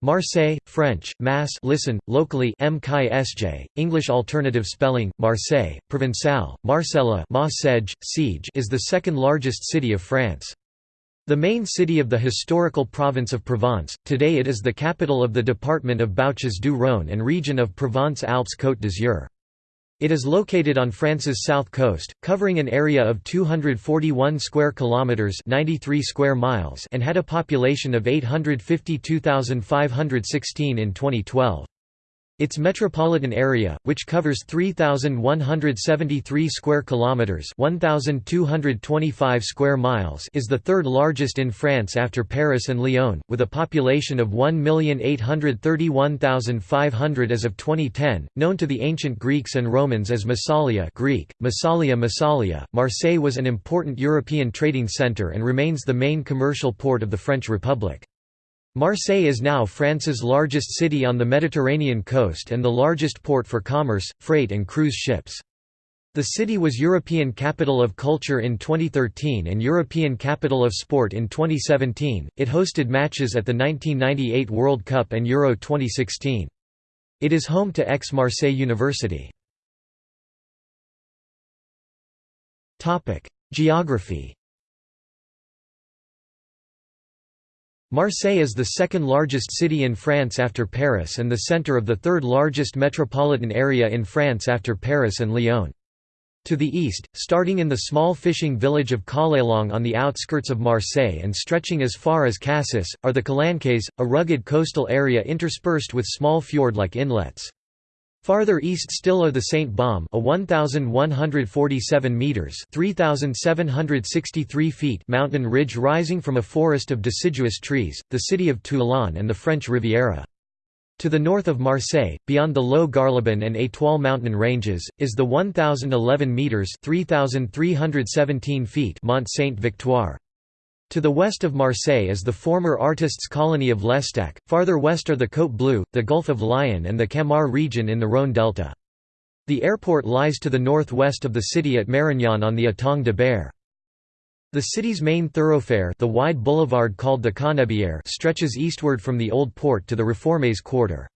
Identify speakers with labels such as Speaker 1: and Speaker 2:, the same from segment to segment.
Speaker 1: Marseille, French, Mass listen, locally MKSJ, English alternative spelling, Marseille, Provençal, Marcella siege is the second largest city of France. The main city of the historical province of Provence, today it is the capital of the department of Bouches-du-Rhône and region of Provence-Alpes-Côte d'Azur. It is located on France's south coast, covering an area of 241 square kilometers, 93 square miles, and had a population of 852,516 in 2012. Its metropolitan area, which covers 3173 square kilometers, 1225 square miles, is the third largest in France after Paris and Lyon, with a population of 1,831,500 as of 2010, known to the ancient Greeks and Romans as Massalia, Greek: Massalia Massalia. Marseille was an important European trading center and remains the main commercial port of the French Republic. Marseille is now France's largest city on the Mediterranean coast and the largest port for commerce, freight and cruise ships. The city was European Capital of Culture in 2013 and European Capital of Sport in 2017. It hosted matches at the 1998 World Cup and Euro 2016. It is home to Aix-Marseille University. Topic: Geography Marseille is the second largest city in France after Paris and the centre of the third largest metropolitan area in France after Paris and Lyon. To the east, starting in the small fishing village of Callelongue on the outskirts of Marseille and stretching as far as Cassis, are the Calanques, a rugged coastal area interspersed with small fjord-like inlets. Farther east still are the Saint Baume, a 1147 meters (3763 feet) mountain ridge rising from a forest of deciduous trees, the city of Toulon and the French Riviera. To the north of Marseille, beyond the low Garlaban and Étoile mountain ranges, is the 1011 meters (3317 feet) Mont Sainte-Victoire. To the west of Marseille is the former artists' colony of L'Estaque, farther west are the Côte Bleue, the Gulf of Lion and the Camargue region in the Rhône delta. The airport lies to the northwest of the city at Marignane on the Étang de Berre. The city's main thoroughfare the wide boulevard called the Canebière stretches eastward from the Old Port to the Reformés quarter.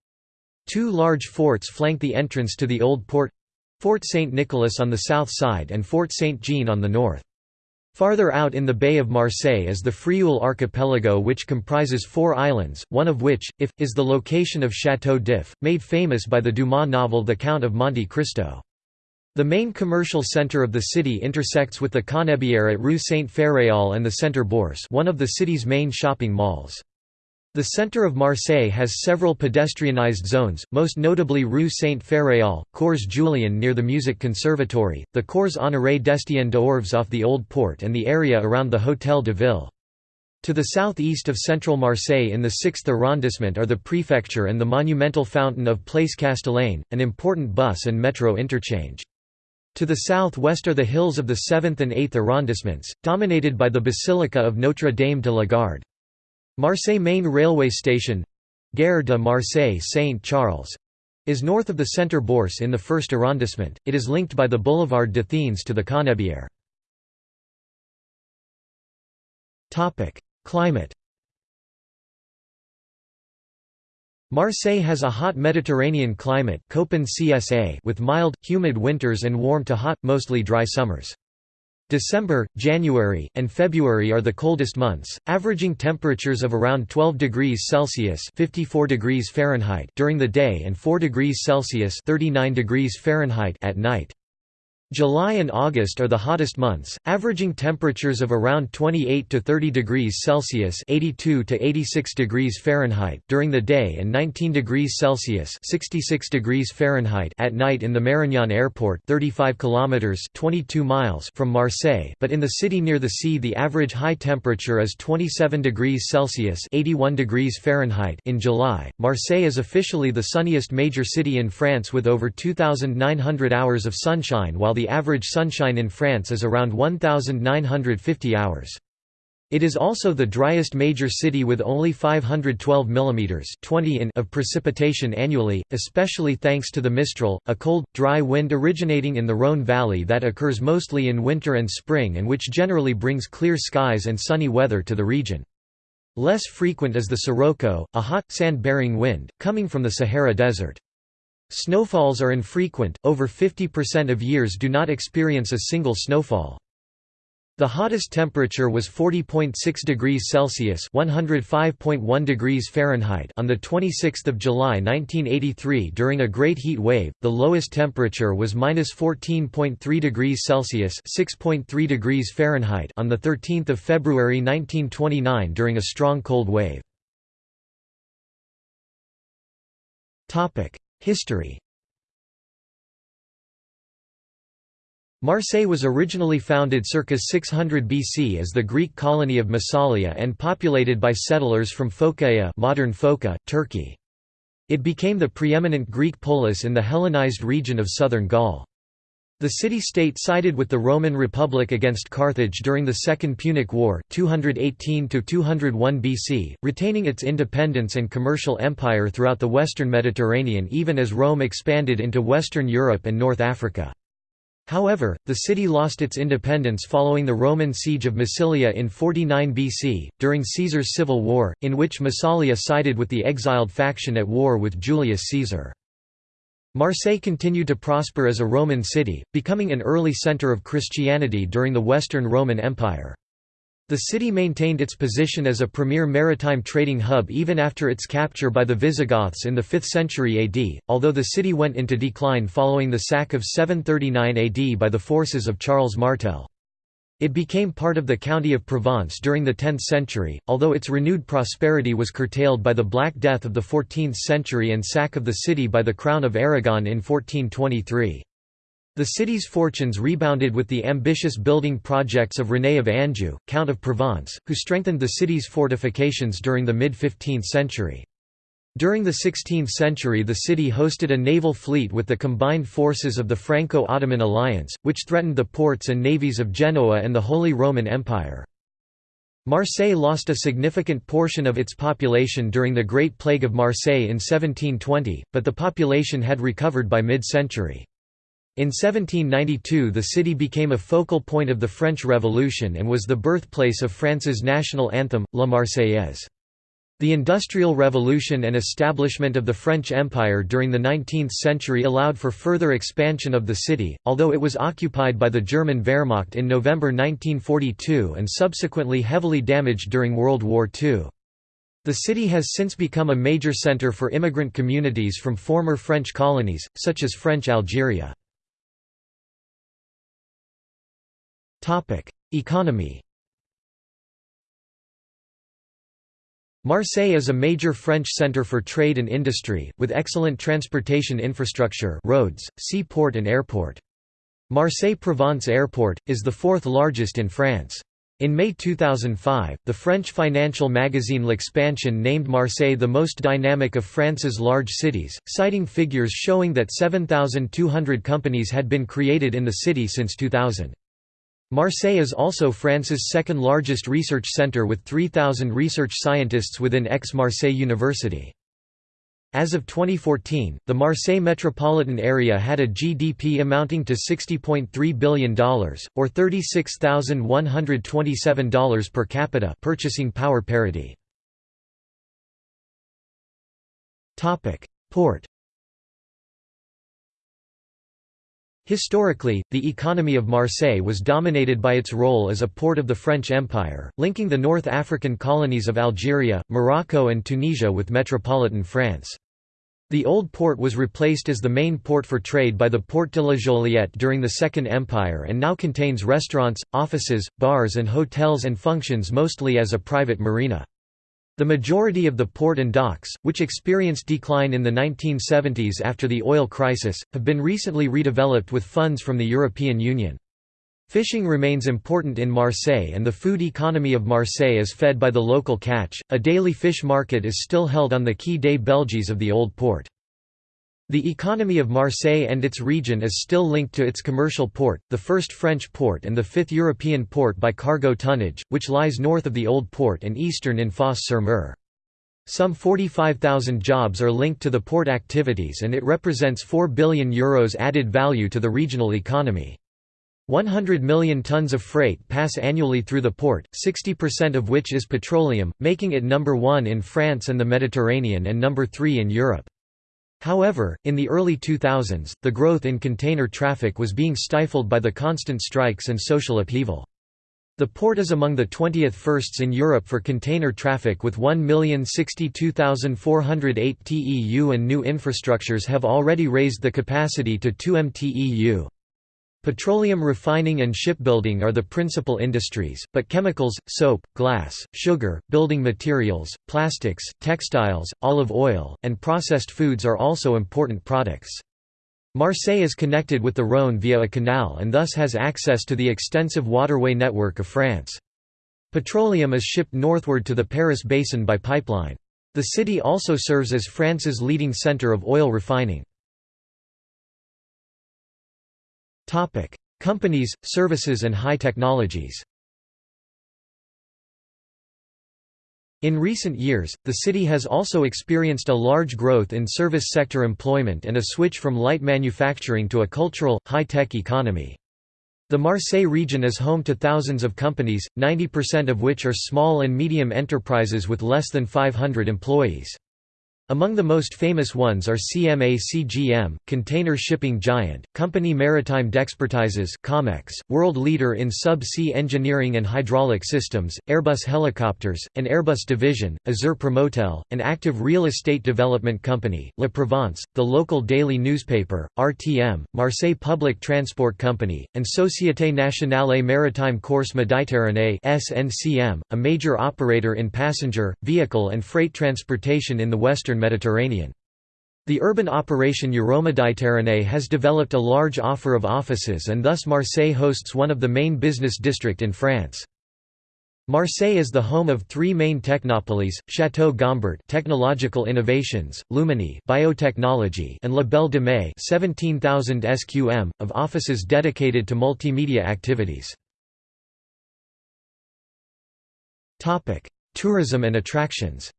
Speaker 1: Two large forts flank the entrance to the Old Port—Fort Saint Nicholas on the south side and Fort Saint Jean on the north. Farther out in the Bay of Marseille is the Frioul archipelago which comprises four islands, one of which, if, is the location of Château d'If, made famous by the Dumas novel The Count of Monte Cristo. The main commercial centre of the city intersects with the Canebière at Rue Saint-Féréol and the Centre Bourse one of the city's main shopping malls. The centre of Marseille has several pedestrianised zones, most notably Rue Saint-Féréol, Cours Julian near the Music Conservatory, the Cours Honoré d'Estienne d'Orves off the Old Port and the area around the Hôtel de Ville. To the southeast of central Marseille in the 6th arrondissement are the prefecture and the monumental fountain of Place Castellane, an important bus and metro interchange. To the southwest are the hills of the 7th and 8th arrondissements, dominated by the Basilica of Notre Dame de la Garde. Marseille Main Railway Station Gare de Marseille Saint-Charles is north of the Centre Bourse in the first arrondissement. It is linked by the Boulevard d'Athènes to the Canebière. Topic: Climate. Marseille has a hot Mediterranean climate CSA with mild, humid winters and warm to hot, mostly dry summers. December, January, and February are the coldest months, averaging temperatures of around 12 degrees Celsius (54 degrees Fahrenheit) during the day and 4 degrees Celsius (39 degrees Fahrenheit) at night. July and August are the hottest months, averaging temperatures of around 28 to 30 degrees Celsius (82 to 86 degrees Fahrenheit) during the day and 19 degrees Celsius (66 degrees Fahrenheit) at night in the Marignane Airport, 35 kilometers (22 miles) from Marseille. But in the city near the sea, the average high temperature is 27 degrees Celsius (81 degrees Fahrenheit) in July. Marseille is officially the sunniest major city in France with over 2,900 hours of sunshine, while the the average sunshine in France is around 1,950 hours. It is also the driest major city with only 512 mm 20 in of precipitation annually, especially thanks to the Mistral, a cold, dry wind originating in the Rhône Valley that occurs mostly in winter and spring and which generally brings clear skies and sunny weather to the region. Less frequent is the sirocco, a hot, sand-bearing wind, coming from the Sahara Desert. Snowfalls are infrequent, over 50% of years do not experience a single snowfall. The hottest temperature was 40.6 degrees Celsius (105.1 degrees Fahrenheit) on the 26th of July 1983 during a great heat wave. The lowest temperature was -14.3 degrees Celsius (6.3 degrees Fahrenheit) on the 13th of February 1929 during a strong cold wave. Topic: History Marseille was originally founded circa 600 BC as the Greek colony of Massalia and populated by settlers from Phocaea modern Foça, Turkey. It became the preeminent Greek polis in the Hellenized region of southern Gaul. The city-state sided with the Roman Republic against Carthage during the Second Punic War 218–201 BC, retaining its independence and commercial empire throughout the western Mediterranean even as Rome expanded into Western Europe and North Africa. However, the city lost its independence following the Roman siege of Massilia in 49 BC, during Caesar's civil war, in which Massalia sided with the exiled faction at war with Julius Caesar. Marseille continued to prosper as a Roman city, becoming an early centre of Christianity during the Western Roman Empire. The city maintained its position as a premier maritime trading hub even after its capture by the Visigoths in the 5th century AD, although the city went into decline following the sack of 739 AD by the forces of Charles Martel. It became part of the county of Provence during the 10th century, although its renewed prosperity was curtailed by the Black Death of the 14th century and sack of the city by the Crown of Aragon in 1423. The city's fortunes rebounded with the ambitious building projects of René of Anjou, Count of Provence, who strengthened the city's fortifications during the mid-15th century. During the 16th century the city hosted a naval fleet with the combined forces of the Franco-Ottoman alliance, which threatened the ports and navies of Genoa and the Holy Roman Empire. Marseille lost a significant portion of its population during the Great Plague of Marseille in 1720, but the population had recovered by mid-century. In 1792 the city became a focal point of the French Revolution and was the birthplace of France's national anthem, La Marseillaise. The Industrial Revolution and establishment of the French Empire during the 19th century allowed for further expansion of the city, although it was occupied by the German Wehrmacht in November 1942 and subsequently heavily damaged during World War II. The city has since become a major centre for immigrant communities from former French colonies, such as French Algeria. Economy Marseille is a major French centre for trade and industry, with excellent transportation infrastructure roads, seaport and airport. Marseille-Provence Airport, is the fourth largest in France. In May 2005, the French financial magazine L'Expansion named Marseille the most dynamic of France's large cities, citing figures showing that 7,200 companies had been created in the city since 2000. Marseille is also France's second largest research centre with 3,000 research scientists within Aix-Marseille University. As of 2014, the Marseille metropolitan area had a GDP amounting to $60.3 billion, or $36,127 per capita purchasing power parity. Port Historically, the economy of Marseille was dominated by its role as a port of the French Empire, linking the North African colonies of Algeria, Morocco and Tunisia with metropolitan France. The old port was replaced as the main port for trade by the Port de la Joliette during the Second Empire and now contains restaurants, offices, bars and hotels and functions mostly as a private marina. The majority of the port and docks, which experienced decline in the 1970s after the oil crisis, have been recently redeveloped with funds from the European Union. Fishing remains important in Marseille and the food economy of Marseille is fed by the local catch. A daily fish market is still held on the Quai des Belges of the Old Port. The economy of Marseille and its region is still linked to its commercial port, the first French port and the fifth European port by cargo tonnage, which lies north of the Old Port and eastern in Fos-sur-Mer. Some 45,000 jobs are linked to the port activities and it represents €4 billion Euros added value to the regional economy. 100 million tons of freight pass annually through the port, 60% of which is petroleum, making it number one in France and the Mediterranean and number three in Europe. However, in the early 2000s, the growth in container traffic was being stifled by the constant strikes and social upheaval. The port is among the 20th firsts in Europe for container traffic with 1,062,408 TEU and new infrastructures have already raised the capacity to 2 mTEU. Petroleum refining and shipbuilding are the principal industries, but chemicals, soap, glass, sugar, building materials, plastics, textiles, olive oil, and processed foods are also important products. Marseille is connected with the Rhône via a canal and thus has access to the extensive waterway network of France. Petroleum is shipped northward to the Paris basin by pipeline. The city also serves as France's leading centre of oil refining. Topic: Companies, services and high technologies. In recent years, the city has also experienced a large growth in service sector employment and a switch from light manufacturing to a cultural, high-tech economy. The Marseille region is home to thousands of companies, 90% of which are small and medium enterprises with less than 500 employees. Among the most famous ones are CMA CGM, container shipping giant, company Maritime d'Expertises Comex, world leader in sub-sea engineering and hydraulic systems, Airbus Helicopters, an Airbus division, Azur Promotel, an active real estate development company, La Provence, the local daily newspaper, RTM, Marseille Public Transport Company, and Société Nationale Maritime Corse Méditerranée SNCM, a major operator in passenger, vehicle and freight transportation in the western Mediterranean. The urban operation Euroméditerranée has developed a large offer of offices and thus Marseille hosts one of the main business district in France. Marseille is the home of three main technopoles, Château Gombert technological innovations, Luminy biotechnology and La Belle de Mai 17,000 SQM, of offices dedicated to multimedia activities. Tourism and attractions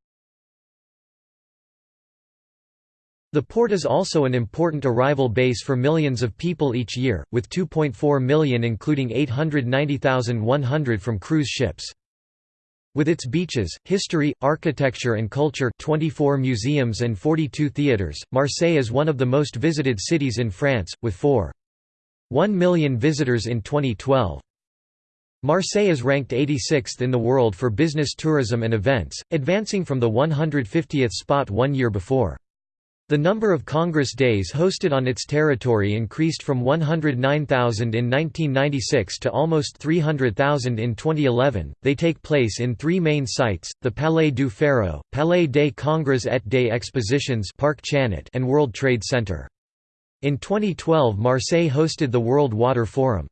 Speaker 1: The port is also an important arrival base for millions of people each year, with 2.4 million including 890,100 from cruise ships. With its beaches, history, architecture and culture 24 museums and 42 theatres, Marseille is one of the most visited cities in France, with 4.1 million visitors in 2012. Marseille is ranked 86th in the world for business tourism and events, advancing from the 150th spot one year before. The number of Congress days hosted on its territory increased from 109,000 in 1996 to almost 300,000 in 2011. They take place in three main sites the Palais du Pharo, Palais des Congrès et des Expositions, Parc Chanot, and World Trade Center. In 2012, Marseille hosted the World Water Forum.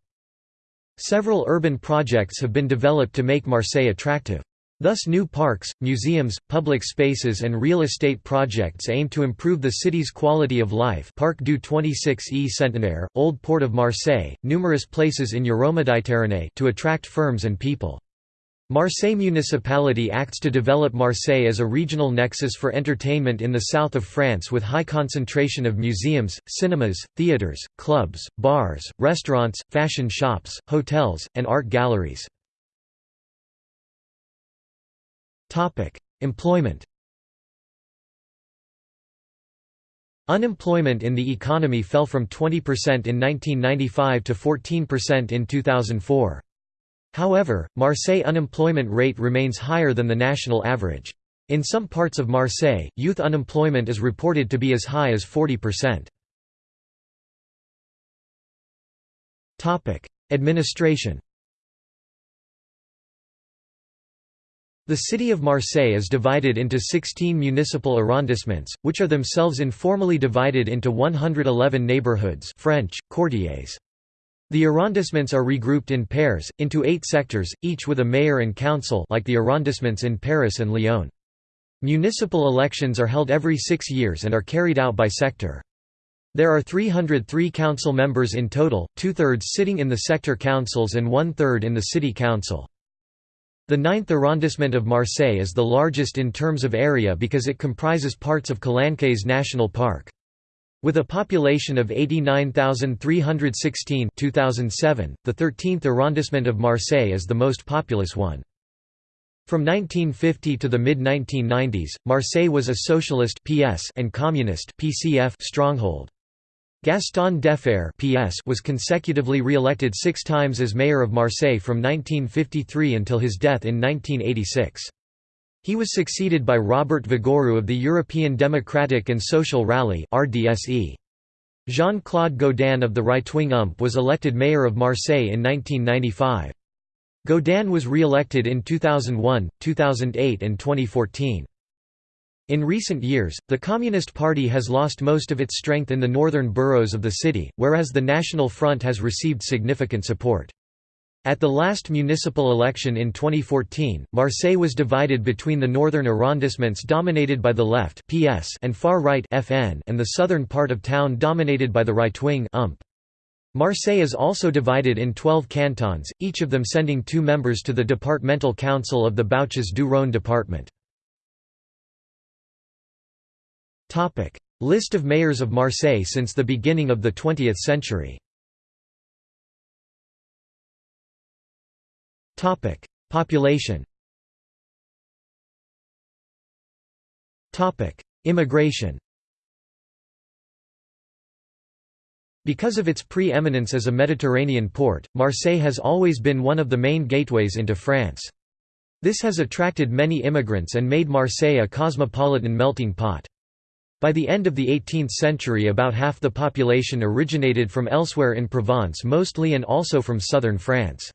Speaker 1: Several urban projects have been developed to make Marseille attractive. Thus new parks, museums, public spaces and real estate projects aim to improve the city's quality of life Parc du 26e Centenaire, Old Port of Marseille, numerous places in Euroméditerranée to attract firms and people. Marseille municipality acts to develop Marseille as a regional nexus for entertainment in the south of France with high concentration of museums, cinemas, theatres, clubs, bars, restaurants, fashion shops, hotels, and art galleries. Employment Unemployment in the economy fell from 20% in 1995 to 14% in 2004. However, Marseille unemployment rate remains higher than the national average. In some parts of Marseille, youth unemployment is reported to be as high as 40%. Administration The city of Marseille is divided into 16 municipal arrondissements, which are themselves informally divided into 111 neighborhoods French, quartiers. The arrondissements are regrouped in pairs, into eight sectors, each with a mayor and council like the arrondissements in Paris and Lyon. Municipal elections are held every six years and are carried out by sector. There are 303 council members in total, two-thirds sitting in the sector councils and one-third in the city council. The ninth arrondissement of Marseille is the largest in terms of area because it comprises parts of Calanques National Park. With a population of 89,316 2007, the 13th arrondissement of Marseille is the most populous one. From 1950 to the mid-1990s, Marseille was a socialist PS and communist PCF stronghold. Gaston Defferre PS was consecutively re-elected six times as mayor of Marseille from 1953 until his death in 1986. He was succeeded by Robert Vigouroux of the European Democratic and Social Rally Jean-Claude Gaudin of the right-wing UMP was elected mayor of Marseille in 1995. Gaudin was re-elected in 2001, 2008 and 2014. In recent years, the Communist Party has lost most of its strength in the northern boroughs of the city, whereas the National Front has received significant support. At the last municipal election in 2014, Marseille was divided between the northern arrondissements dominated by the left PS and far-right and the southern part of town dominated by the right-wing. Marseille is also divided in 12 cantons, each of them sending two members to the departmental council of the Bouches du Rhône department. List of mayors of Marseille since the beginning of the 20th century. Population. Immigration. Because of its pre-eminence as a Mediterranean port, Marseille has always been one of the main gateways into France. This has attracted many immigrants and made Marseille a cosmopolitan melting pot. By the end of the 18th century about half the population originated from elsewhere in Provence mostly and also from southern France.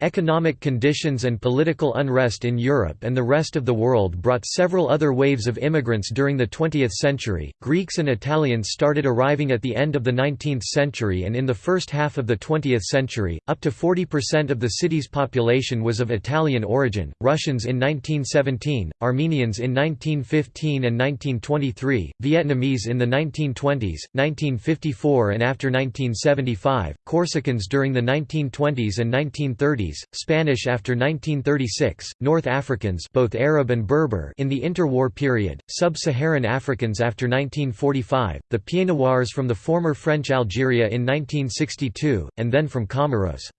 Speaker 1: Economic conditions and political unrest in Europe and the rest of the world brought several other waves of immigrants during the 20th century. Greeks and Italians started arriving at the end of the 19th century and in the first half of the 20th century. Up to 40% of the city's population was of Italian origin, Russians in 1917, Armenians in 1915 and 1923, Vietnamese in the 1920s, 1954 and after 1975, Corsicans during the 1920s and 1930s Spanish after 1936, North Africans both Arab and Berber in the interwar period, Sub-Saharan Africans after 1945, the Pieds Noirs from the former French Algeria in 1962, and then from Comoros.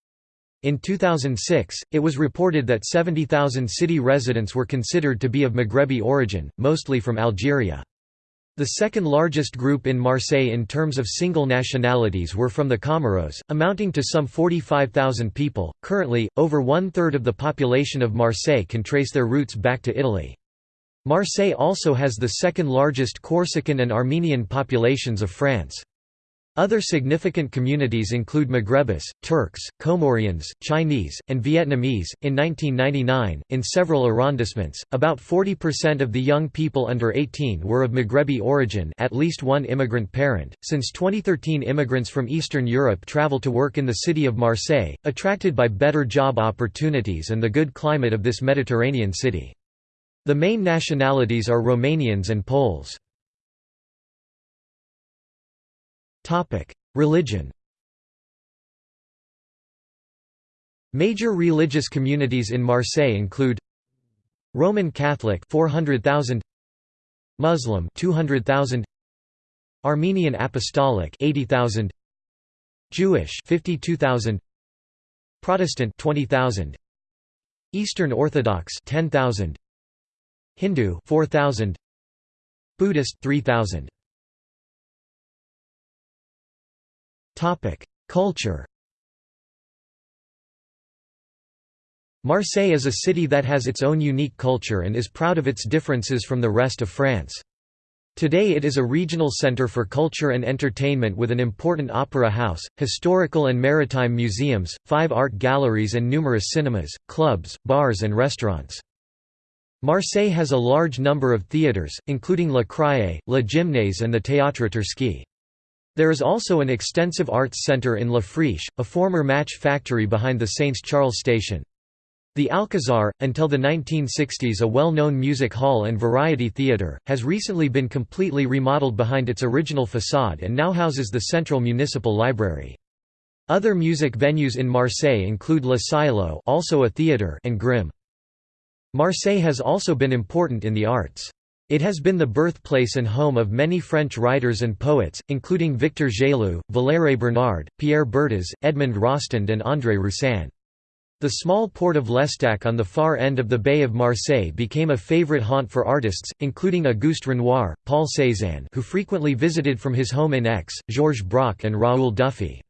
Speaker 1: In 2006, it was reported that 70,000 city residents were considered to be of Maghrebi origin, mostly from Algeria. The second largest group in Marseille in terms of single nationalities were from the Comoros, amounting to some 45,000 people. Currently, over one third of the population of Marseille can trace their roots back to Italy. Marseille also has the second largest Corsican and Armenian populations of France. Other significant communities include Maghrebis, Turks, Comorians, Chinese, and Vietnamese. In 1999, in several arrondissements, about 40% of the young people under 18 were of Maghrebi origin, at least one immigrant parent. Since 2013, immigrants from Eastern Europe travel to work in the city of Marseille, attracted by better job opportunities and the good climate of this Mediterranean city. The main nationalities are Romanians and Poles. Religion Major religious communities in Marseille include Roman Catholic 400,000 Muslim 200,000 Armenian Apostolic 80,000 Jewish 52,000 Protestant 20,000 Eastern Orthodox 10,000 Hindu 4,000 Buddhist 3,000 Culture Marseille is a city that has its own unique culture and is proud of its differences from the rest of France. Today it is a regional center for culture and entertainment with an important opera house, historical and maritime museums, five art galleries and numerous cinemas, clubs, bars and restaurants. Marseille has a large number of theatres, including La Criée, La Gymnase and the Théâtre Toursky. There is also an extensive arts centre in La Friche, a former match factory behind the Saints Charles station. The Alcazar, until the 1960s a well-known music hall and variety theatre, has recently been completely remodeled behind its original facade and now houses the Central Municipal Library. Other music venues in Marseille include Le Cielo also a theatre and Grimm. Marseille has also been important in the arts. It has been the birthplace and home of many French writers and poets, including Victor Gelu, Valère Bernard, Pierre Berthez, Edmond Rostand and André Roussin. The small port of L'Estaque on the far end of the Bay of Marseille became a favorite haunt for artists, including Auguste Renoir, Paul Cézanne who frequently visited from his home in Aix, Georges Braque and Raoul Dufy.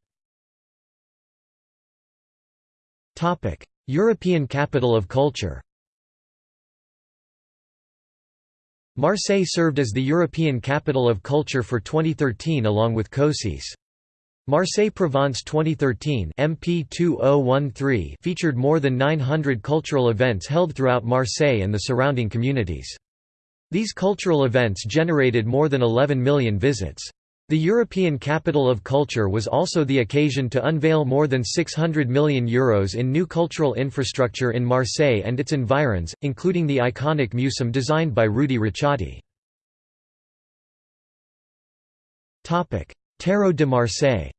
Speaker 1: European capital of culture Marseille served as the European capital of culture for 2013 along with Kosice. Marseille Provence 2013 MP 2013 featured more than 900 cultural events held throughout Marseille and the surrounding communities. These cultural events generated more than 11 million visits. The European Capital of Culture was also the occasion to unveil more than €600 million Euros in new cultural infrastructure in Marseille and its environs, including the iconic Museum designed by Rudy Ricciotti. Tarot de Marseille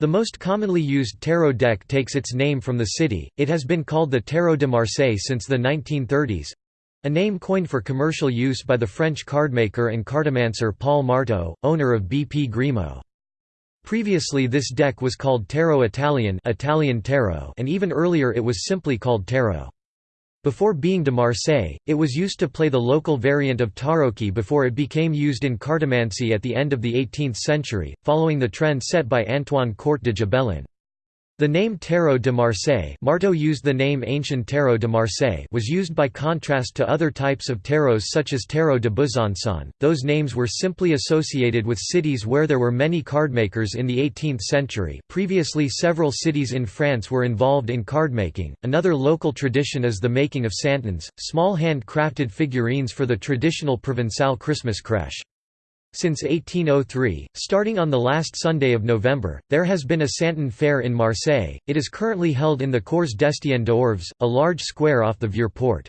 Speaker 1: The most commonly used tarot deck takes its name from the city, it has been called the Tarot de Marseille since the 1930s—a name coined for commercial use by the French cardmaker and cartomancer Paul Marteau, owner of B-P Grimaud. Previously this deck was called Tarot Italien Italian Tarot and even earlier it was simply called Tarot. Before being de Marseille, it was used to play the local variant of tarocchi before it became used in cartomancy at the end of the 18th century, following the trend set by Antoine Court de Gébelin. The name Tarot de Marseille Marteau used the name Ancien Tarot de Marseille was used by contrast to other types of tarots such as Tarot de Besançon. Those names were simply associated with cities where there were many cardmakers in the 18th century. Previously, several cities in France were involved in cardmaking. Another local tradition is the making of santons, small hand-crafted figurines for the traditional Provençal Christmas crèche. Since 1803, starting on the last Sunday of November, there has been a Santon Fair in Marseille. It is currently held in the Cours d'Estienne d'Orves, a large square off the Vieux Port.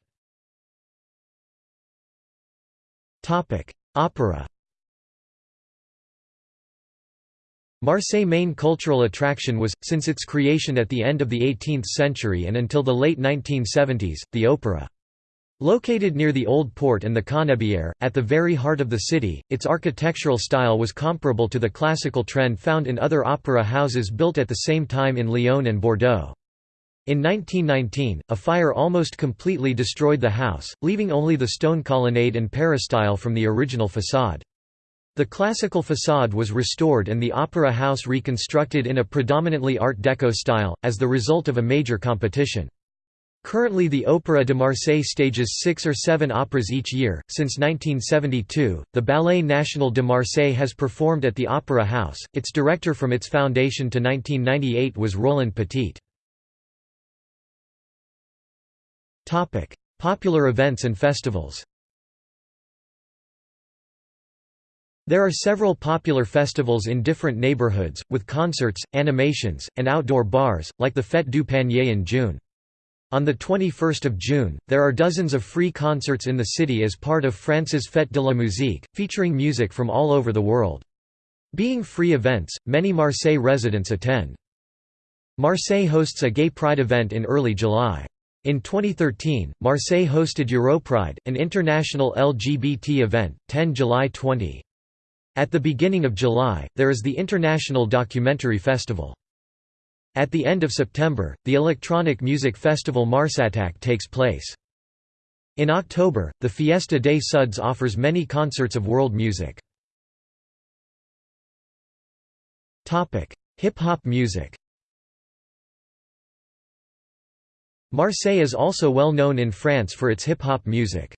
Speaker 1: Opera. Marseille main cultural attraction was, since its creation at the end of the 18th century and until the late 1970s, the opera. Located near the Old Port and the Canebière, at the very heart of the city, its architectural style was comparable to the classical trend found in other opera houses built at the same time in Lyon and Bordeaux. In 1919, a fire almost completely destroyed the house, leaving only the stone colonnade and peristyle from the original façade. The classical façade was restored and the opera house reconstructed in a predominantly Art Deco style, as the result of a major competition. Currently the Opéra de Marseille stages six or seven operas each year. Since 1972, the Ballet National de Marseille has performed at the Opera House. Its director from its foundation to 1998 was Roland Petit. Topic: Popular events and festivals. There are several popular festivals in different neighborhoods, with concerts, animations, and outdoor bars, like the Fête du Panier in June. On 21 June, there are dozens of free concerts in the city as part of France's Fête de la Musique, featuring music from all over the world. Being free events, many Marseille residents attend. Marseille hosts a gay pride event in early July. In 2013, Marseille hosted Europride, an international LGBT event, 10 July 20. At the beginning of July, there is the International Documentary Festival. At the end of September, the electronic music festival Marsatac takes place. In October, the Fiesta des Suds offers many concerts of world music. Hip-hop music Marseille is also well known in France for its hip-hop music.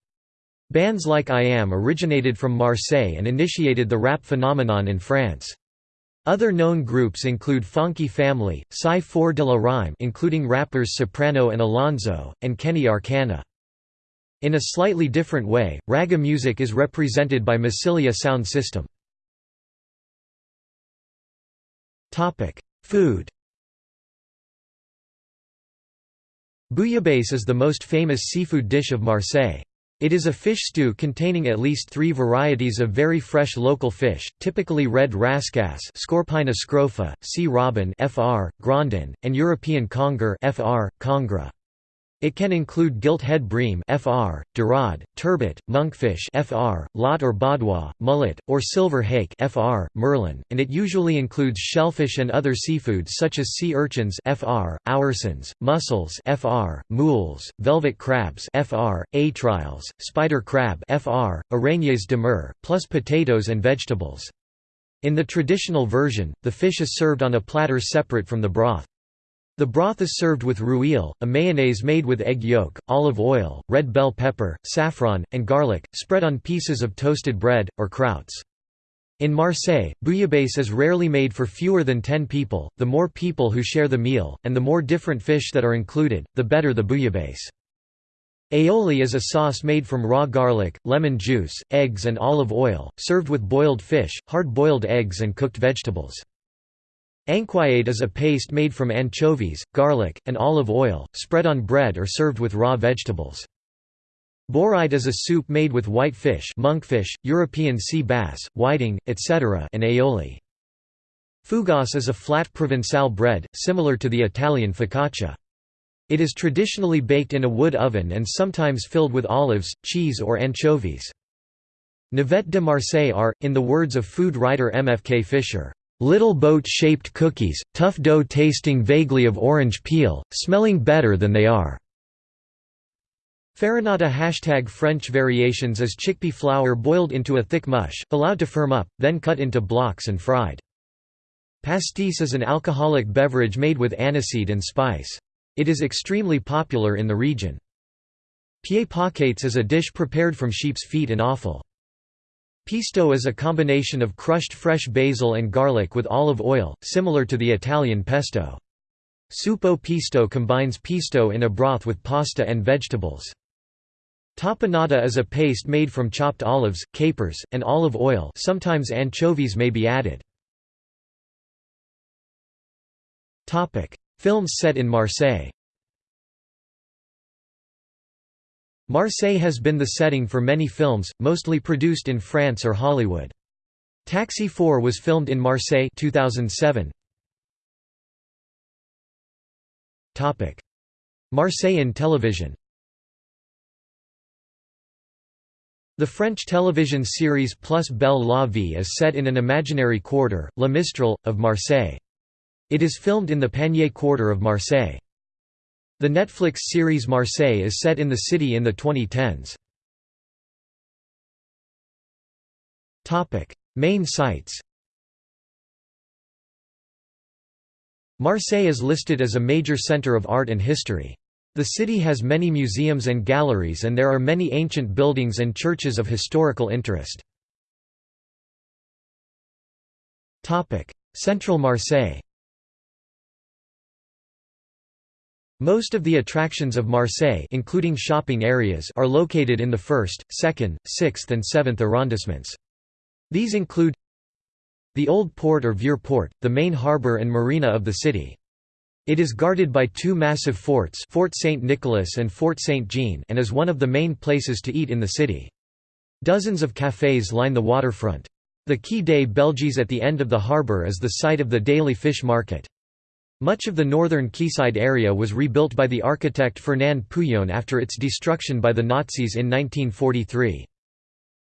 Speaker 1: Bands like IAM originated from Marseille and initiated the rap phenomenon in France. Other known groups include Fonky Family, Psy 4 de la Rime including rappers Soprano and Alonzo, and Keny Arkana. In a slightly different way, ragga music is represented by Massilia Sound System. Food Bouillabaisse is the most famous seafood dish of Marseille. It is a fish stew containing at least three varieties of very fresh local fish, typically red rascasse Scorpaena scrofa, sea robin fr, grondin, and European conger fr, congre. It can include gilt-head bream (FR), dorade, turbot, monkfish (FR), lot or baudroie, mullet, or silver hake (FR), merlan, and it usually includes shellfish and other seafoods such as sea urchins (FR), oursins, mussels (FR), mules, velvet crabs (FR), étrilles, spider crab (FR), araignées de mer, plus potatoes and vegetables. In the traditional version, the fish is served on a platter separate from the broth. The broth is served with rouille, a mayonnaise made with egg yolk, olive oil, red bell pepper, saffron, and garlic, spread on pieces of toasted bread, or krauts. In Marseille, bouillabaisse is rarely made for fewer than 10 people, the more people who share the meal, and the more different fish that are included, the better the bouillabaisse. Aioli is a sauce made from raw garlic, lemon juice, eggs and olive oil, served with boiled fish, hard-boiled eggs and cooked vegetables. Anchoyade is a paste made from anchovies, garlic, and olive oil, spread on bread or served with raw vegetables. Bourride is a soup made with white fish monkfish, European sea bass, whiting, etc. and aioli. Fougasse is a flat Provençal bread, similar to the Italian focaccia. It is traditionally baked in a wood oven and sometimes filled with olives, cheese or anchovies. Navette de Marseille are, in the words of food writer M. F. K. Fisher, Little boat-shaped cookies, tough dough tasting vaguely of orange peel, smelling better than they are. Farinata hashtag French variations is chickpea flour boiled into a thick mush, allowed to firm up, then cut into blocks and fried. Pastis is an alcoholic beverage made with aniseed and spice. It is extremely popular in the region. Paquets is a dish prepared from sheep's feet and offal. Pesto is a combination of crushed fresh basil and garlic with olive oil, similar to the Italian pesto. Supo pesto combines pesto in a broth with pasta and vegetables. Tapenade is a paste made from chopped olives, capers, and olive oil sometimes anchovies may be added. Films set in Marseille Marseille has been the setting for many films, mostly produced in France or Hollywood. Taxi 4 was filmed in Marseille 2007. Topic: Marseille in television. The French television series Plus Belle la Vie is set in an imaginary quarter, La Mistral, of Marseille. It is filmed in the Panier quarter of Marseille. The Netflix series Marseille is set in the city in the 2010s. Main sites Marseille is listed as a major centre of art and history. The city has many museums and galleries and there are many ancient buildings and churches of historical interest. Central Marseille Most of the attractions of Marseille including shopping areas are located in the 1st, 2nd, 6th and 7th arrondissements. These include the Old Port or Vieux Port, the main harbour and marina of the city. It is guarded by two massive forts Fort St. Nicholas and Fort St. Jean and is one of the main places to eat in the city. Dozens of cafés line the waterfront. The Quai des Belges at the end of the harbour is the site of the daily fish market. Much of the northern quayside area was rebuilt by the architect Fernand Pouillon after its destruction by the Nazis in 1943.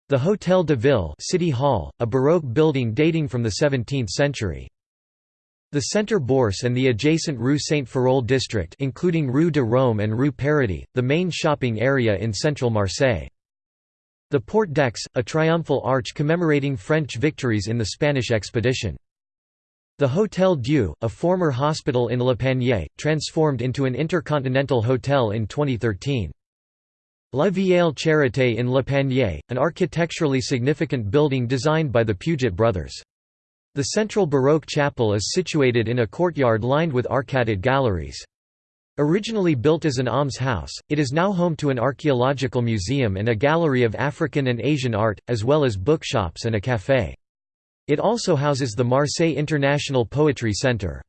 Speaker 1: The Hôtel de Ville City Hall, a Baroque building dating from the 17th century. The Centre Bourse and the adjacent Rue Saint-Ferréol district including Rue de Rome and Rue Paradis, the main shopping area in central Marseille. The Porte d'Aix, a triumphal arch commemorating French victories in the Spanish expedition. The Hôtel Dieu, a former hospital in Le Panier, transformed into an intercontinental hotel in 2013. La Vieille Charité in Le Panier, an architecturally significant building designed by the Puget brothers. The central Baroque chapel is situated in a courtyard lined with arcaded galleries. Originally built as an almshouse, it is now home to an archaeological museum and a gallery of African and Asian art, as well as bookshops and a café. It also houses the Marseille International Poetry Centre.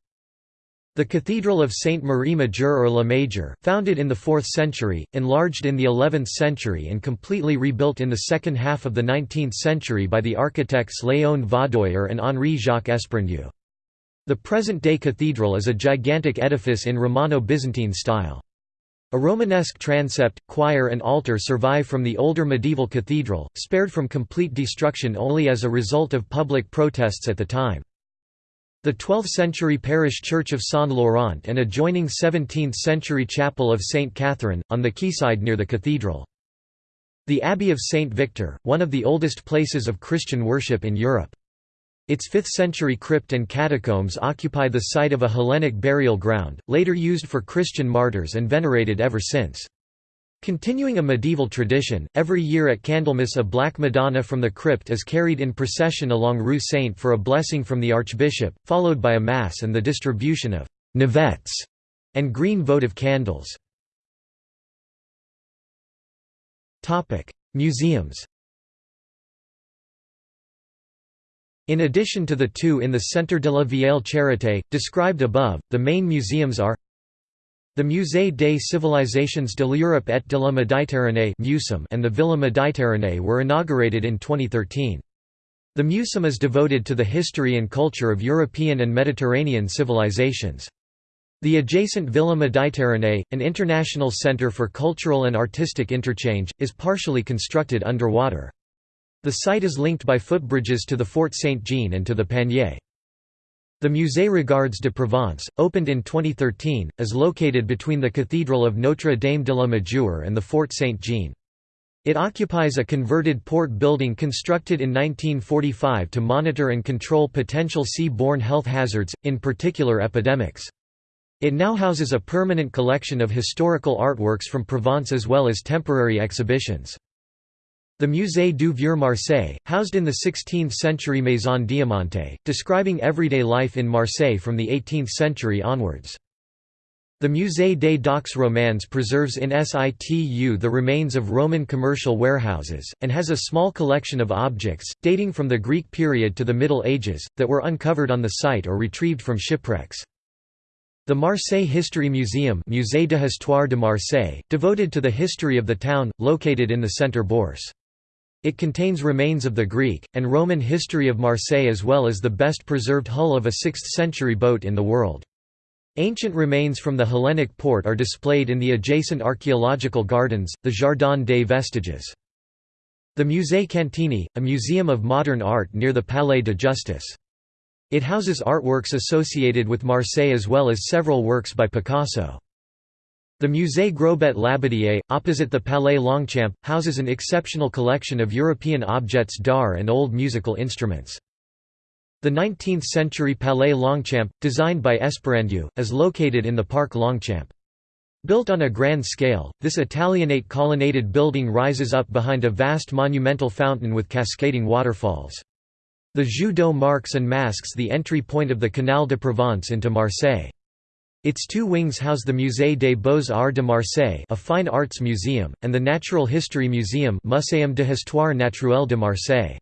Speaker 1: The Cathedral of Sainte Marie Major or La Major, founded in the 4th century, enlarged in the 11th century and completely rebuilt in the second half of the 19th century by the architects Léon Vaudoyer and Henri-Jacques Espargneau. The present-day cathedral is a gigantic edifice in Romano-Byzantine style. A Romanesque transept, choir and altar survive from the older medieval cathedral, spared from complete destruction only as a result of public protests at the time. The 12th-century parish church of Saint Laurent and adjoining 17th-century chapel of St. Catherine, on the quayside near the cathedral. The Abbey of St. Victor, one of the oldest places of Christian worship in Europe. Its 5th-century crypt and catacombs occupy the site of a Hellenic burial ground, later used for Christian martyrs and venerated ever since. Continuing a medieval tradition, every year at Candlemas a Black Madonna from the crypt is carried in procession along Rue Sainte for a blessing from the Archbishop, followed by a Mass and the distribution of «navettes» and green votive candles. Museums In addition to the two in the Centre de la Vieille Charité, described above, the main museums are the Musée des Civilisations de l'Europe et de la Méditerranée and the Villa Méditerranée were inaugurated in 2013. The MuCEM is devoted to the history and culture of European and Mediterranean civilizations. The adjacent Villa Méditerranée, an international center for cultural and artistic interchange, is partially constructed underwater. The site is linked by footbridges to the Fort Saint-Jean and to the Panier. The Musée Regards de Provence, opened in 2013, is located between the Cathedral of Notre-Dame de la Majeur and the Fort Saint-Jean. It occupies a converted port building constructed in 1945 to monitor and control potential sea-borne health hazards, in particular epidemics. It now houses a permanent collection of historical artworks from Provence as well as temporary exhibitions. The Musée du Vieux Marseille, housed in the 16th-century Maison Diamantée, describing everyday life in Marseille from the 18th century onwards. The Musée des Docks Romains preserves in situ the remains of Roman commercial warehouses, and has a small collection of objects, dating from the Greek period to the Middle Ages, that were uncovered on the site or retrieved from shipwrecks. The Marseille History Museum Musée d'Histoire de Marseille, devoted to the history of the town, located in the Centre Bourse. It contains remains of the Greek, and Roman history of Marseille as well as the best preserved hull of a 6th-century boat in the world. Ancient remains from the Hellenic port are displayed in the adjacent archaeological gardens, the Jardin des Vestiges. The Musée Cantini, a museum of modern art near the Palais de Justice. It houses artworks associated with Marseille as well as several works by Picasso. The Musée Grobet Labadié, opposite the Palais Longchamp, houses an exceptional collection of European objets d'art and old musical instruments. The 19th-century Palais Longchamp, designed by Esperandieu, is located in the Parc Longchamp. Built on a grand scale, this Italianate colonnaded building rises up behind a vast monumental fountain with cascading waterfalls. The Jeu d'eau marks and masks the entry point of the Canal de Provence into Marseille. Its two wings house the Musée des Beaux-Arts de Marseille a fine arts museum, and the Natural History Museum Muséum de Histoire Naturelle de Marseille.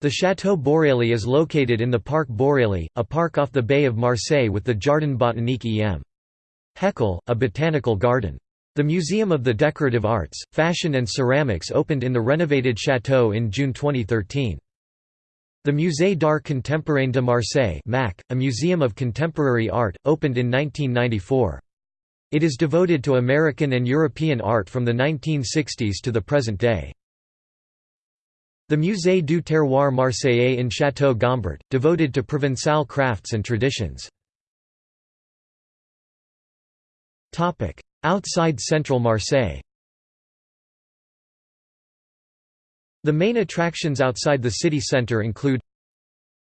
Speaker 1: The Château Borély is located in the Parc Borély, a park off the Bay of Marseille with the Jardin Botanique em. Heckel, a botanical garden. The Museum of the Decorative Arts, Fashion and Ceramics opened in the renovated château in June 2013. The Musée d'Art Contemporain de Marseille MAC, a museum of contemporary art, opened in 1994. It is devoted to American and European art from the 1960s to the present day. The Musée du Terroir Marseillais in Château Gombert, devoted to Provençal crafts and traditions. Outside central Marseille The main attractions outside the city centre include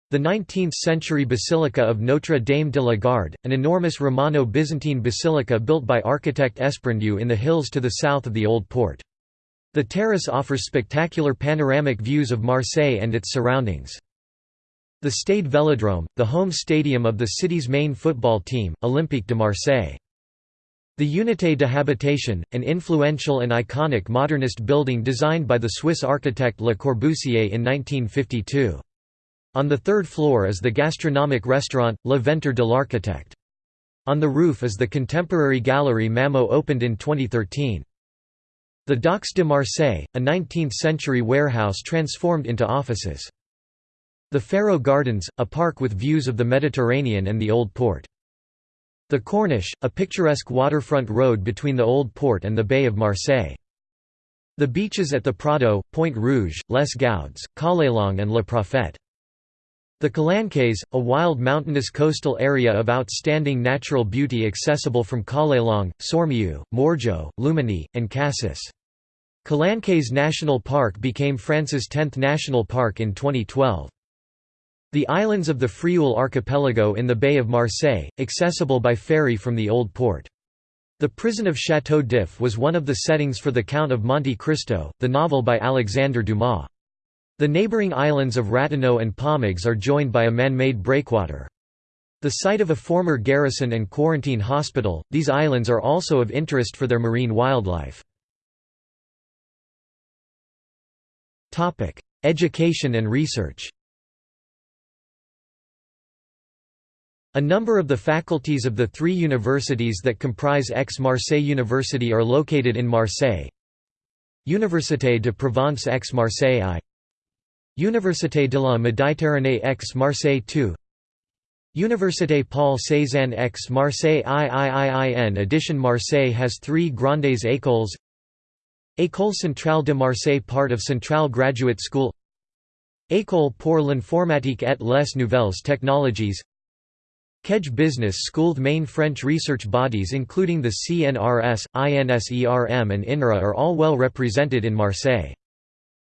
Speaker 1: the 19th-century Basilica of Notre-Dame de la Garde, an enormous Romano-Byzantine basilica built by architect Esperandieu in the hills to the south of the Old Port. The terrace offers spectacular panoramic views of Marseille and its surroundings. The Stade Vélodrome, the home stadium of the city's main football team, Olympique de Marseille. The Unité de Habitation, an influential and iconic modernist building designed by the Swiss architect Le Corbusier in 1952. On the third floor is the gastronomic restaurant, Le Ventre de l'Architecte. On the roof is the contemporary gallery Mamo opened in 2013. The Docks de Marseille, a 19th-century warehouse transformed into offices. The Pharo Gardens, a park with views of the Mediterranean and the Old Port. The Corniche, a picturesque waterfront road between the Old Port and the Bay of Marseille. The beaches at the Prado, Pointe Rouge, Les Goudes, Callelongue and Le Prophète. The Calanques, a wild mountainous coastal area of outstanding natural beauty accessible from Callelongue, Sormiou, Morgiou, Luminy, and Cassis. Calanques National Park became France's 10th national park in 2012. The islands of the Frioul archipelago in the Bay of Marseille, accessible by ferry from the Old Port. The prison of Château d'If was one of the settings for The Count of Monte Cristo, the novel by Alexandre Dumas. The neighboring islands of Ratonneau and Pomègues are joined by a man-made breakwater. The site of a former garrison and quarantine hospital, these islands are also of interest for their marine wildlife. Education and research A number of the faculties of the three universities that comprise Aix-Marseille University are located in Marseille. Université de Provence Aix-Marseille I. Université de la Méditerranée Aix-Marseille II Université Paul Cézanne Aix-Marseille IIIIN Edition Marseille has three Grandes écoles. École Centrale de Marseille part of Centrale Graduate School. École pour l'informatique et les nouvelles technologies Kedge Business School main French research bodies including the CNRS, INSERM and INRA are all well represented in Marseille.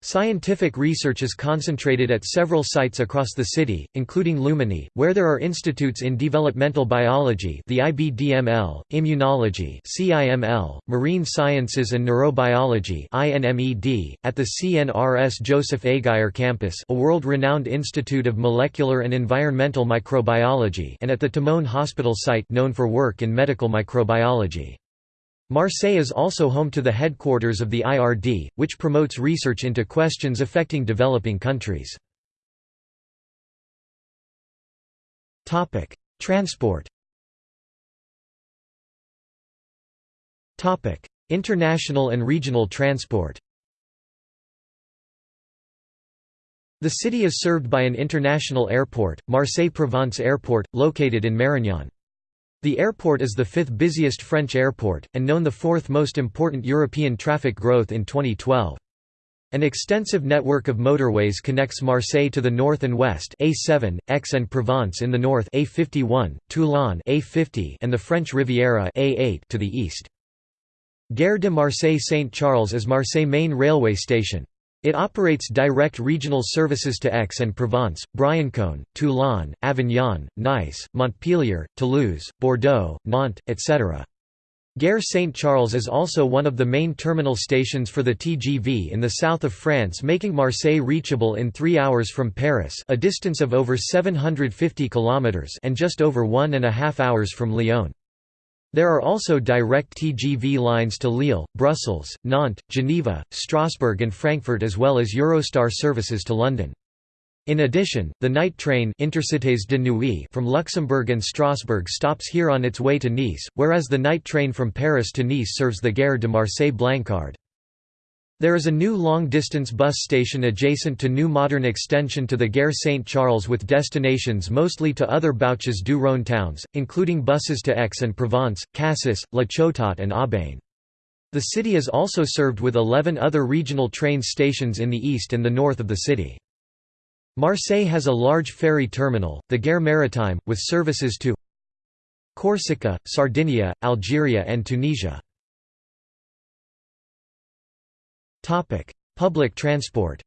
Speaker 1: Scientific research is concentrated at several sites across the city, including Luminy, where there are institutes in developmental biology the IBDML, immunology CIML, marine sciences and neurobiology INMED, at the CNRS Joseph Aiguier campus a world-renowned institute of molecular and environmental microbiology and at the Timone Hospital site known for work in medical microbiology. Marseille is also home to the headquarters of the IRD, which promotes research into questions affecting developing countries. Transport International and regional transport The city is served by an international airport, Marseille-Provence Airport, located in Marignane. The airport is the fifth busiest French airport, and known the fourth most important European traffic growth in 2012. An extensive network of motorways connects Marseille to the north and west A7, Aix and Provence in the north A51, Toulon A50 and the French Riviera A8 to the east. Gare de Marseille-Saint-Charles is Marseille main railway station. It operates direct regional services to Aix-en-Provence, Briançon, Toulon, Avignon, Nice, Montpellier, Toulouse, Bordeaux, Nantes, etc. Gare Saint-Charles is also one of the main terminal stations for the TGV in the south of France making Marseille reachable in three hours from Paris a distance of over 750 kilometres and just over one and a half hours from Lyon. There are also direct TGV lines to Lille, Brussels, Nantes, Geneva, Strasbourg and Frankfurt as well as Eurostar services to London. In addition, the night train Intercités de Nuit from Luxembourg and Strasbourg stops here on its way to Nice, whereas the night train from Paris to Nice serves the Gare de Marseille-Blancarde. There is a new long-distance bus station adjacent to new modern extension to the Gare Saint-Charles with destinations mostly to other Bouches du Rhône towns, including buses to Aix-en-Provence, Cassis, La Ciotat and Aubagne. The city is also served with 11 other regional train stations in the east and the north of the city. Marseille has a large ferry terminal, the Gare Maritime, with services to Corsica, Sardinia, Algeria and Tunisia. Public transport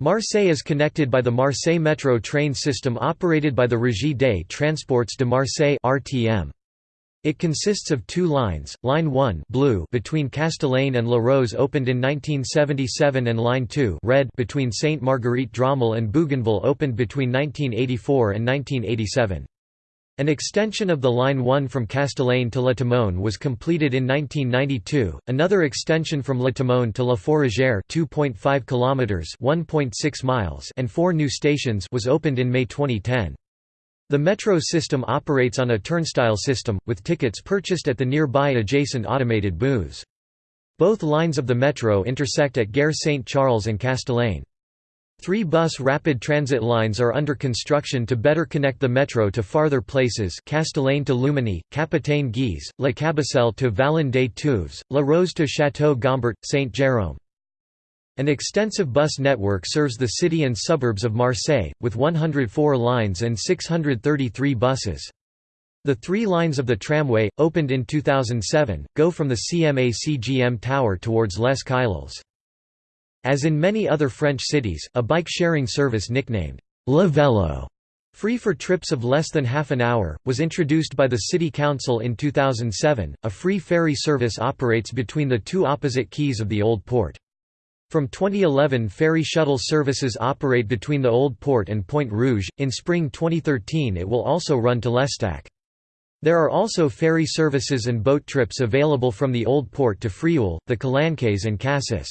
Speaker 1: Marseille is connected by the Marseille Metro train system operated by the Régie des Transports de Marseille (RTM). It consists of two lines, Line 1 blue between Castellane and La Rose opened in 1977 and Line 2 red between Sainte Marguerite Dromel and Bougainville opened between 1984 and 1987. An extension of the Line 1 from Castellane to La Timone was completed in 1992, another extension from La Timone to La Fourragère 2.5 kilometers (1.6 miles) and four new stations was opened in May 2010. The metro system operates on a turnstile system, with tickets purchased at the nearby adjacent automated booths. Both lines of the metro intersect at Gare Saint-Charles and Castellane. Three bus rapid transit lines are under construction to better connect the metro to farther places Castellane to Luminy, Capitaine Gèze, La Cabucelle to Vallon des Tuves, La Rose to Château Gombert, Saint Jérôme. An extensive bus network serves the city and suburbs of Marseille, with 104 lines and 633 buses. The three lines of the tramway, opened in 2007, go from the CMA-CGM Tower towards Les Caillols. As in many other French cities, a bike-sharing service nicknamed Le Vélo, free for trips of less than half an hour, was introduced by the City Council in 2007. A free ferry service operates between the two opposite quays of the Old Port. From 2011 ferry shuttle services operate between the Old Port and Pointe Rouge, in spring 2013 it will also run to L'Estaque. There are also ferry services and boat trips available from the Old Port to Frioul, the Calanques and Cassis.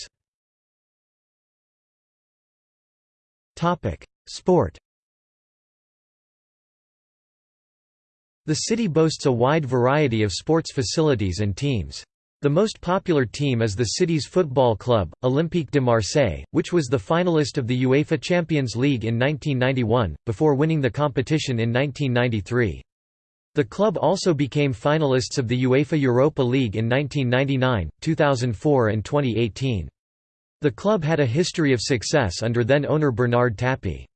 Speaker 1: Topic: Sport. The city boasts a wide variety of sports facilities and teams. The most popular team is the city's football club, Olympique de Marseille, which was the finalist of the UEFA Champions League in 1991, before winning the competition in 1993. The club also became finalists of the UEFA Europa League in 1999, 2004 and 2018. The club had a history of success under then-owner Bernard Tapie.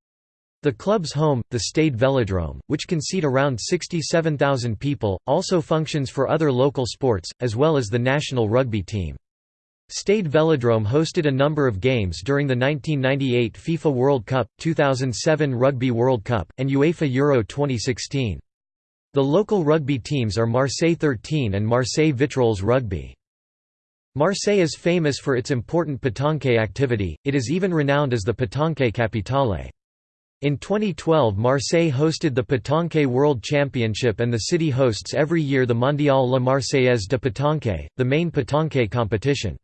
Speaker 1: The club's home, the Stade Velodrome, which can seat around 67,000 people, also functions for other local sports, as well as the national rugby team. Stade Velodrome hosted a number of games during the 1998 FIFA World Cup, 2007 Rugby World Cup, and UEFA Euro 2016. The local rugby teams are Marseille 13 and Marseille Vitrolles Rugby. Marseille is famous for its important pétanque activity, it is even renowned as the pétanque capitale. In 2012 Marseille hosted the Pétanque World Championship and the city hosts every year the Mondial La Marseillaise de Pétanque, the main pétanque competition.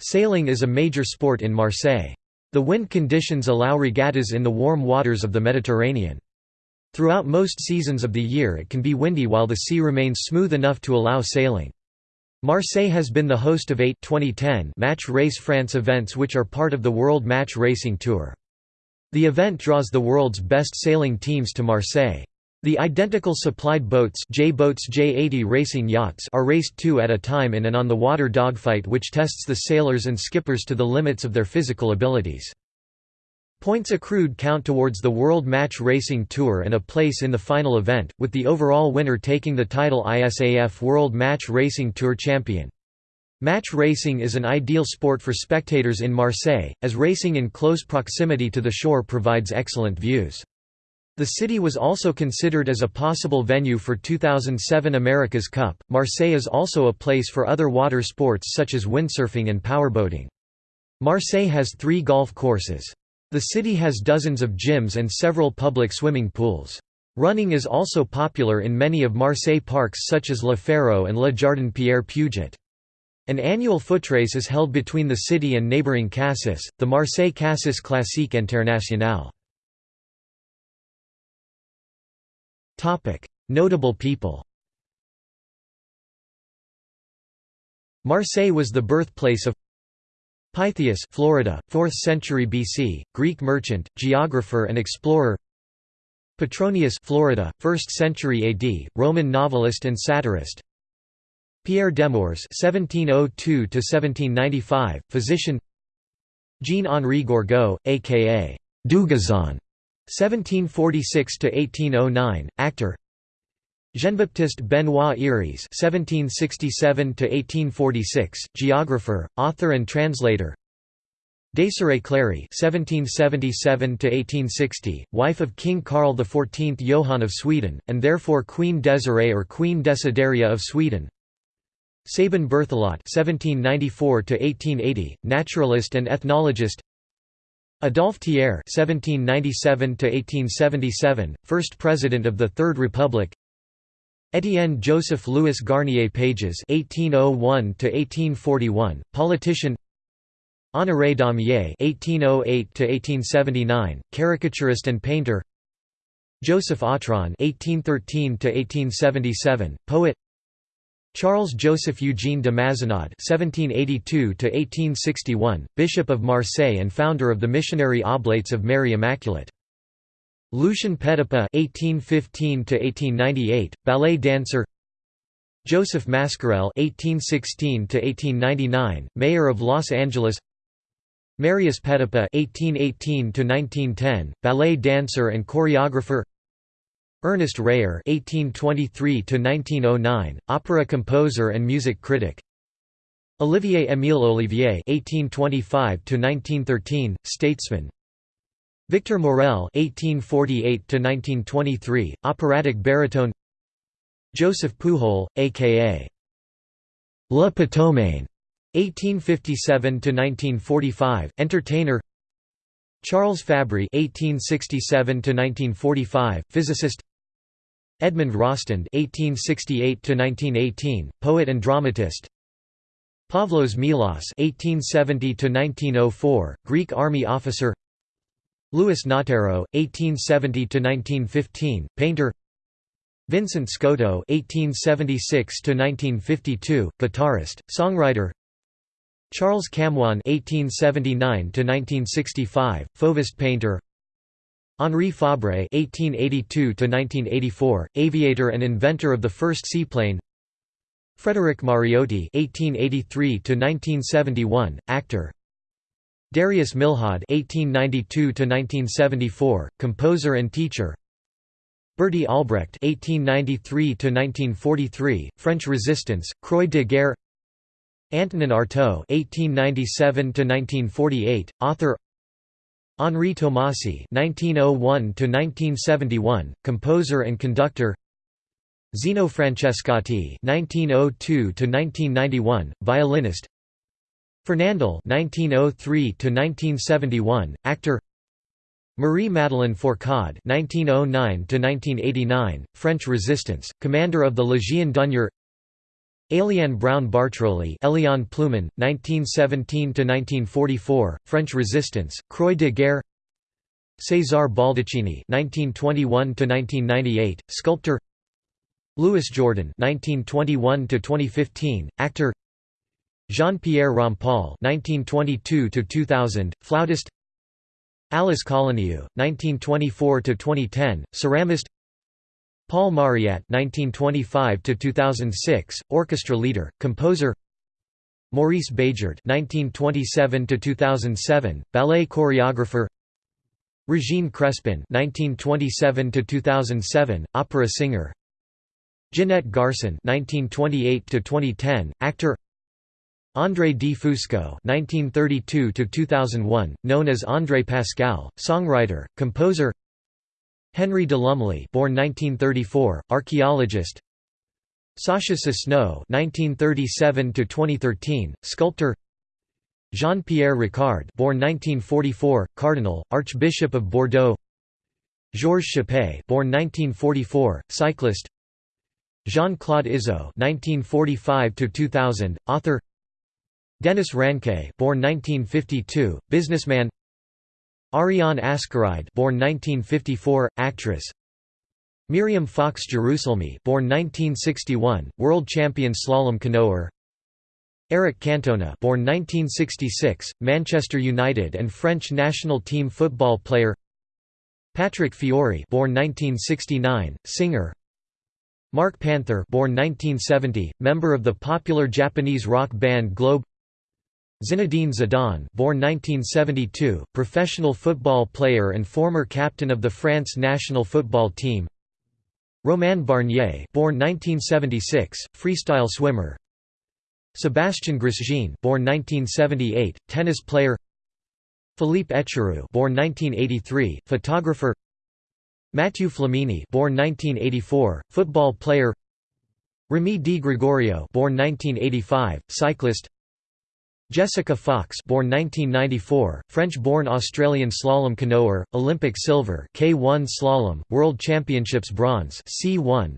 Speaker 1: Sailing is a major sport in Marseille. The wind conditions allow regattas in the warm waters of the Mediterranean. Throughout most seasons of the year it can be windy while the sea remains smooth enough to allow sailing. Marseille has been the host of eight 2010 Match Race France events which are part of the World Match Racing Tour. The event draws the world's best sailing teams to Marseille. The identical supplied boats J-boats J-80 racing yachts are raced two at a time in an on-the-water dogfight which tests the sailors and skippers to the limits of their physical abilities. Points accrued count towards the World Match Racing Tour and a place in the final event, with the overall winner taking the title ISAF World Match Racing Tour champion. Match racing is an ideal sport for spectators in Marseille, as racing in close proximity to the shore provides excellent views. The city was also considered as a possible venue for 2007 America's Cup. Marseille is also a place for other water sports such as windsurfing and powerboating. Marseille has three golf courses. The city has dozens of gyms and several public swimming pools. Running is also popular in many of Marseille parks such as Le Pharaon and Le Jardin Pierre Puget. An annual footrace is held between the city and neighboring Cassis, the Marseille Cassis Classique Internationale. Notable people Marseille was the birthplace of Pytheas Florida, 4th century BC, Greek merchant, geographer and explorer Petronius Florida, 1st century AD, Roman novelist and satirist Pierre Demours (1702–1795), physician. Jean-Henri Gourgaud, aka Dugazon, (1746–1809), actor. Jean-Baptiste Benoit Eyriès (1767–1846), geographer, author and translator. Desirée Clary (1777–1860), wife of King Karl XIV Johann of Sweden, and therefore Queen Desirée or Queen Desideria of Sweden. Sabin Berthelot (1794–1880), naturalist and ethnologist. Adolphe Thiers (1797–1877), first president of the Third Republic. Étienne Joseph Louis Garnier Pagès (1801–1841), politician. Honoré Daumier (1808–1879), caricaturist and painter. Joseph Autran (1813–1877), poet. Charles Joseph Eugene de Mazenod (1782–1861), Bishop of Marseille and founder of the Missionary Oblates of Mary Immaculate. Lucien Petipa (1815–1898), ballet dancer. Joseph Mascarell (1816–1899), mayor of Los Angeles. Marius Petipa (1818–1910), ballet dancer and choreographer. Ernest Reyer (1823–1909), opera composer and music critic. Olivier Émile Olivier (1825–1913), statesman. Victor Maurel (1848–1923), operatic baritone. Joseph Pujol, aka Le Pétomane, (1857–1945), entertainer. Charles Fabry (1867–1945), physicist. Edmond Rostand (1868–1918), poet and dramatist. Pavlos Melas (1870–1904), Greek army officer. Louis Nattero (1870–1915), painter. Vincent Scotto (1876–1952), guitarist, songwriter. Charles Camoin (1879–1965), Fauvist painter. Henri Fabre (1882–1984), aviator and inventor of the first seaplane. Frederick Mariotti (1883–1971), actor. Darius Milhaud (1892–1974), composer and teacher. Berty Albrecht (1893–1943), French Resistance, Croix de Guerre. Antonin Artaud (1897–1948), author. Henri Tomasi (1901–1971), composer and conductor. Zino Francescatti (1902–1991), violinist. Fernandel (1903–1971), actor. Marie Madeleine Fourcade (1909–1989), French Resistance, commander of the Légion d'honneur. Éliane Brown Bartroli Eliane Plewman, 1917–1944, French Resistance, Croix de Guerre César Baldacchini (1921–1998), sculptor. Louis Jourdan (1921–2015), actor. Jean-Pierre Rampal (1922–2000), flautist. Alice Colonieu, 1924–2010, ceramist. Paul Mauriat (1925–2006), orchestra leader, composer. Maurice Béjart (1927–2007), ballet choreographer. Regine Crespin (1927–2007), opera singer. Jeanette Garson (1928–2010), actor. André D. Fusco (1932–2001), known as André Pascal, songwriter, composer. Henry de Lumley born 1934, archaeologist Sacha Sosno (1937–2013), sculptor. Jean-Pierre Ricard born 1944, cardinal, archbishop of Bordeaux. Georges Chappé born 1944, cyclist. Jean-Claude Izzo (1945–2000), author. Denis Ranque born 1952, businessman. Ariane Ascaride born 1954, actress. Miriam Fox Jerusalmi born 1961, world champion slalom canoer. Eric Cantona born 1966, Manchester United and French national team football player. Patrick Fiori born 1969, singer. Mark Panther born 1970, member of the popular Japanese rock band Globe. Zinedine Zidane born 1972, professional football player and former captain of the France national football team. Romain Barnier born 1976, freestyle swimmer. Sébastien Grosjean born 1978, tennis player. Philippe Echaroux born 1983, photographer. Mathieu Flamini born 1984, football player. Remy Di Gregorio born 1985, cyclist Jessica Fox born 1994, French-born Australian slalom canoer, Olympic silver K1 slalom, World Championships bronze C1.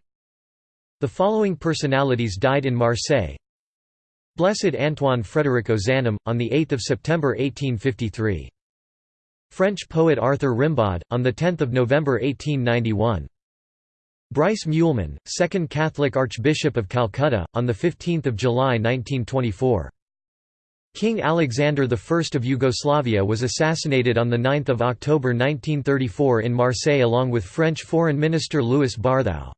Speaker 1: The following personalities died in Marseille Blessed Antoine Frédéric Ozanam, on 8 September 1853. French poet Arthur Rimbaud, on 10 November 1891. Brice Meuleman, 2nd Catholic Archbishop of Calcutta, on 15 July 1924. King Alexander I of Yugoslavia was assassinated on 9 October 1934 in Marseille along with French Foreign Minister Louis Barthou.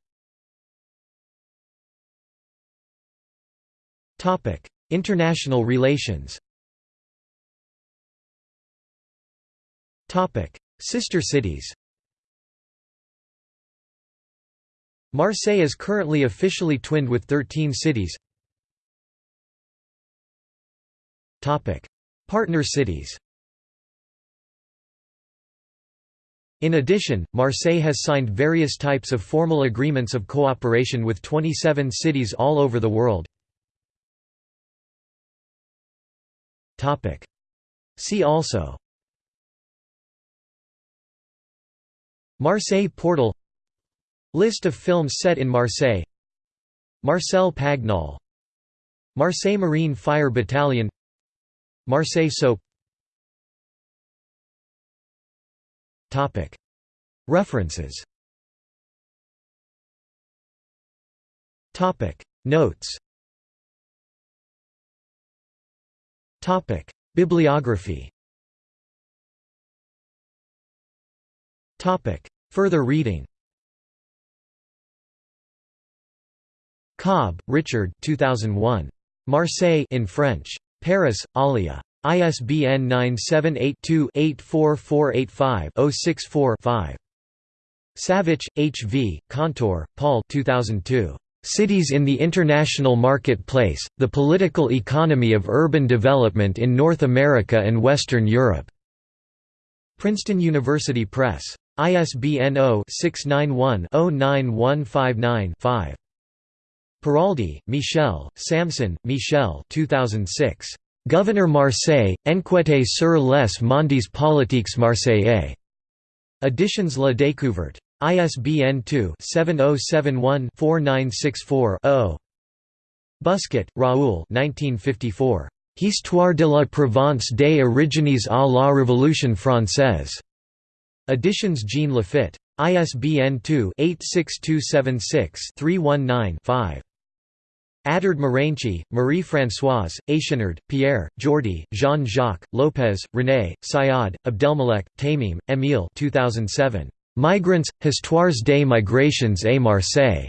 Speaker 1: International relations Sister cities Marseille is currently officially twinned with 13 cities. Partner cities. In addition, Marseille has signed various types of formal agreements of cooperation with 27 cities all over the world. Topic: See also. Marseille portal. List of films set in Marseille. Marcel Pagnol. Marseille Marine Fire Battalion Marseille soap. References. Notes. Bibliography. Further reading. Cobb, Richard 2001. Marseille in French. Paris, Alia. ISBN 978-2-84485-064-5. Savich, H. V., Kantor, Paul 2002. Cities in the International Marketplace, The Political Economy of Urban Development in North America and Western Europe. Princeton University Press. ISBN 0-691-09159-5. Peraldi, Michel, Samson, Michel 2006. Gouverneur Marseille, enquête sur les mondes politiques marseillais. Editions La Découverte. ISBN 2-7071-4964-0. Busquet, Raoul Histoire de la Provence des origines à la Révolution française. Editions Jean Lafitte. ISBN 2-86276-319-5. Adard Maranchi, Marie-Françoise, Achenard, Pierre, Jordi, Jean-Jacques, Lopez, René, Syed, Abdelmalek, Temime, Emile 2007. Migrants, Histoires des migrations à Marseille.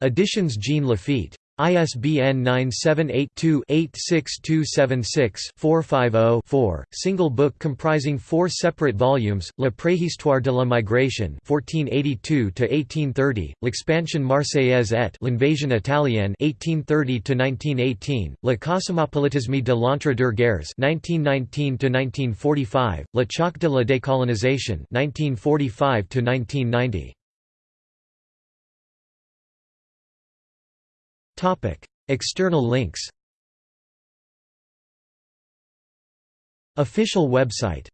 Speaker 1: Editions Jean Lafitte. ISBN 978-2-86276-450-4, single book comprising four separate volumes, La préhistoire de la migration 1482–1830, L'expansion marseillaise et l'invasion italienne 1830–1918, Le cosmopolitisme de l'entre-deux-guerres 1919–1945, Le choc de la décolonisation 1945–1990. External links. Official website